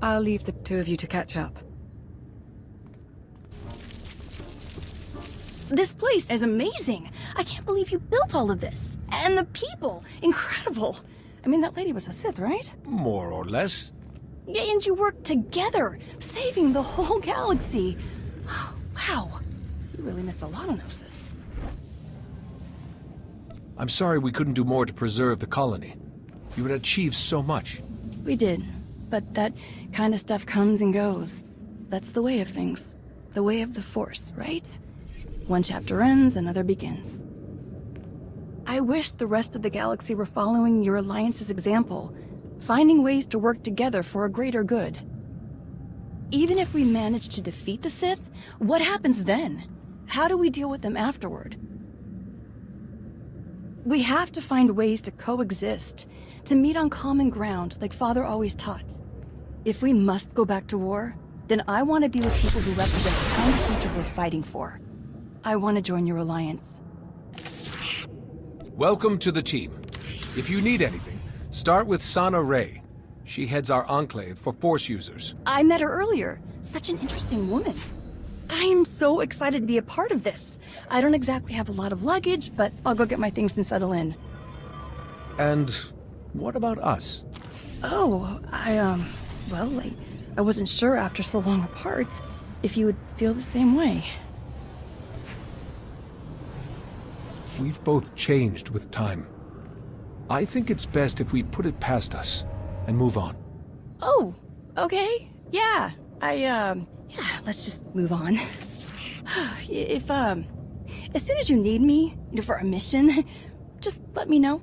I'll leave the two of you to catch up. This place is amazing. I can't believe you built all of this. And the people, incredible. I mean, that lady was a Sith, right? More or less. Yeah, and you worked together, saving the whole galaxy. Wow, you really missed a lot of Gnosis. I'm sorry we couldn't do more to preserve the colony. You had achieved so much. We did, but that kind of stuff comes and goes. That's the way of things. The way of the Force, right? One chapter ends, another begins. I wish the rest of the galaxy were following your Alliance's example, finding ways to work together for a greater good. Even if we manage to defeat the Sith, what happens then? How do we deal with them afterward? We have to find ways to coexist, to meet on common ground like Father always taught. If we must go back to war, then I want to be with people who represent the kind of future we're fighting for. I want to join your alliance. Welcome to the team. If you need anything, start with Sana-Rae. She heads our enclave for Force users. I met her earlier. Such an interesting woman. I am so excited to be a part of this. I don't exactly have a lot of luggage, but I'll go get my things and settle in. And what about us? Oh, I, um, well, I, I wasn't sure after so long apart if you would feel the same way. We've both changed with time. I think it's best if we put it past us and move on. Oh, okay. Yeah, I, um, yeah, let's just move on. if, um, as soon as you need me, you know, for a mission, just let me know.